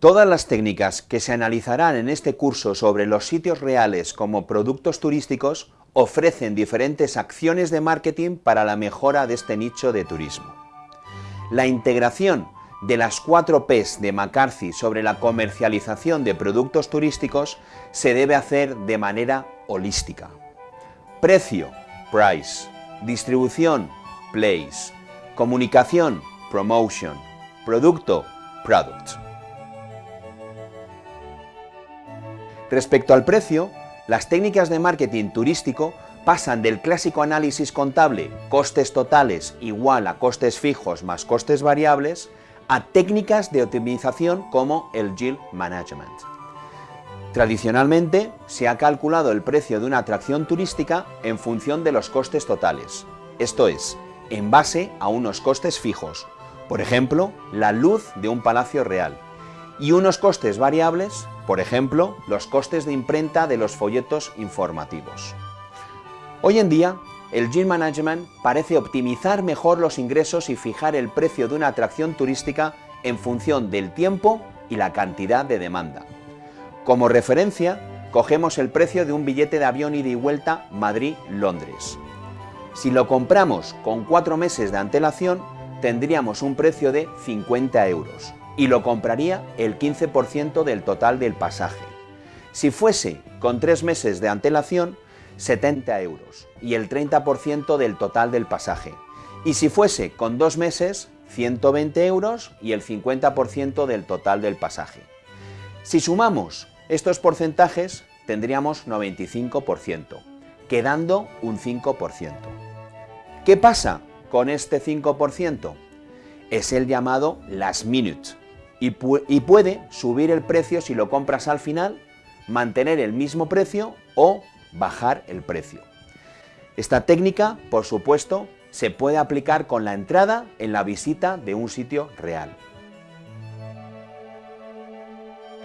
Todas las técnicas que se analizarán en este curso sobre los sitios reales como productos turísticos ofrecen diferentes acciones de marketing para la mejora de este nicho de turismo. La integración de las cuatro Ps de McCarthy sobre la comercialización de productos turísticos se debe hacer de manera holística. Precio, price, distribución, place, comunicación, promotion, producto, product. Respecto al precio, las técnicas de marketing turístico pasan del clásico análisis contable, costes totales igual a costes fijos más costes variables, a técnicas de optimización como el yield management. Tradicionalmente, se ha calculado el precio de una atracción turística en función de los costes totales, esto es, en base a unos costes fijos, por ejemplo, la luz de un palacio real, y unos costes variables, por ejemplo, los costes de imprenta de los folletos informativos. Hoy en día, el Yield Management parece optimizar mejor los ingresos y fijar el precio de una atracción turística en función del tiempo y la cantidad de demanda. Como referencia, cogemos el precio de un billete de avión ida y vuelta Madrid-Londres. Si lo compramos con cuatro meses de antelación, tendríamos un precio de 50 euros y lo compraría el 15% del total del pasaje. Si fuese con tres meses de antelación, 70 euros y el 30% del total del pasaje. Y si fuese con dos meses, 120 euros y el 50% del total del pasaje. Si sumamos estos porcentajes, tendríamos 95%, quedando un 5%. ¿Qué pasa con este 5%? Es el llamado last minute y, puede subir el precio si lo compras al final, mantener el mismo precio o bajar el precio. Esta técnica, por supuesto, se puede aplicar con la entrada en la visita de un sitio real.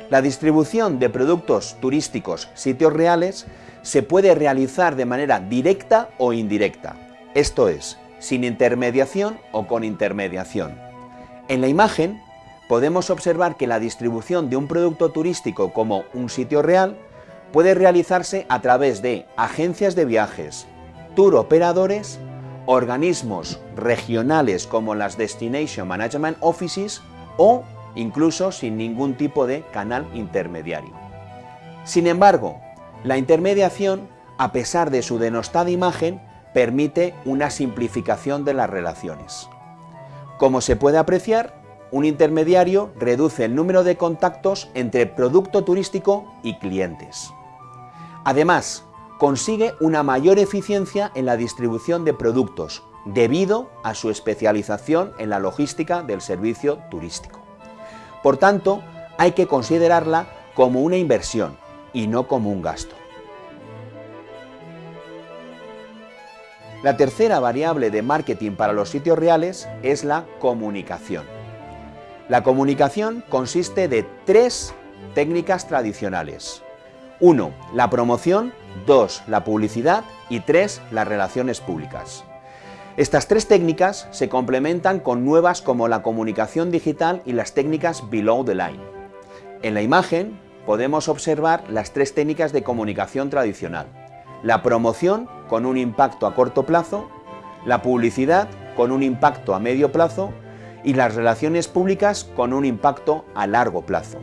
La distribución de productos turísticos sitios reales se puede realizar de manera directa o indirecta, esto es, sin intermediación o con intermediación. En la imagen podemos observar que la distribución de un producto turístico como un sitio real puede realizarse a través de agencias de viajes, tour operadores, organismos regionales como las Destination Management Offices o incluso sin ningún tipo de canal intermediario. Sin embargo, la intermediación, a pesar de su denostada imagen, permite una simplificación de las relaciones. Como se puede apreciar, un intermediario reduce el número de contactos entre producto turístico y clientes. Además, consigue una mayor eficiencia en la distribución de productos, debido a su especialización en la logística del servicio turístico. Por tanto, hay que considerarla como una inversión y no como un gasto. La tercera variable de marketing para los sitios reales es la comunicación. La comunicación consiste de tres técnicas tradicionales. 1. La promoción, 2. La publicidad y 3. Las relaciones públicas. Estas tres técnicas se complementan con nuevas como la comunicación digital y las técnicas below the line. En la imagen podemos observar las tres técnicas de comunicación tradicional. La promoción con un impacto a corto plazo, la publicidad con un impacto a medio plazo y las relaciones públicas con un impacto a largo plazo.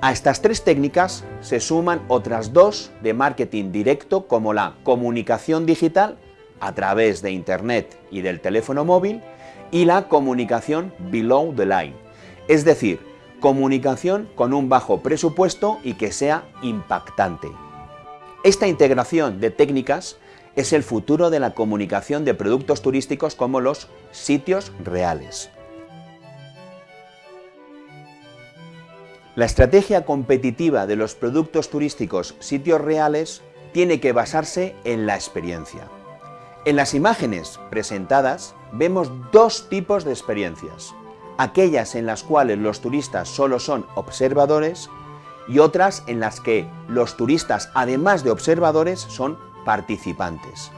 A estas tres técnicas se suman otras dos de marketing directo como la comunicación digital a través de Internet y del teléfono móvil y la comunicación below the line, es decir, comunicación con un bajo presupuesto y que sea impactante. Esta integración de técnicas es el futuro de la comunicación de productos turísticos como los sitios reales. La estrategia competitiva de los productos turísticos sitios reales tiene que basarse en la experiencia. En las imágenes presentadas vemos dos tipos de experiencias, aquellas en las cuales los turistas solo son observadores y otras en las que los turistas, además de observadores, son participantes.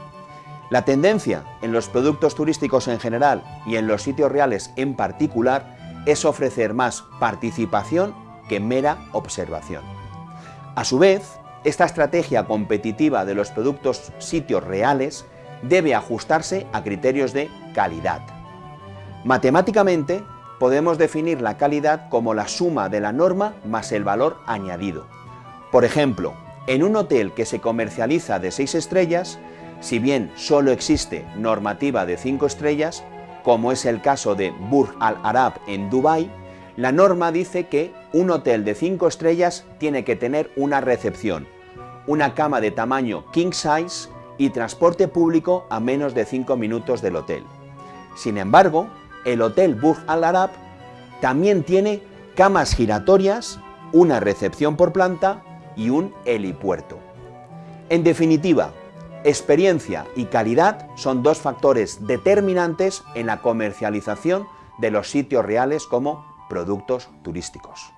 La tendencia en los productos turísticos en general y en los sitios reales en particular es ofrecer más participación que mera observación. A su vez, esta estrategia competitiva de los productos sitios reales debe ajustarse a criterios de calidad. Matemáticamente, podemos definir la calidad como la suma de la norma más el valor añadido. Por ejemplo, en un hotel que se comercializa de 6 estrellas, si bien solo existe normativa de 5 estrellas, como es el caso de Burj Al Arab en Dubái, la norma dice que un hotel de 5 estrellas tiene que tener una recepción, una cama de tamaño king size y transporte público a menos de 5 minutos del hotel. Sin embargo, el Hotel Burj Al Arab también tiene camas giratorias, una recepción por planta y un helipuerto. En definitiva, experiencia y calidad son dos factores determinantes en la comercialización de los sitios reales como productos turísticos.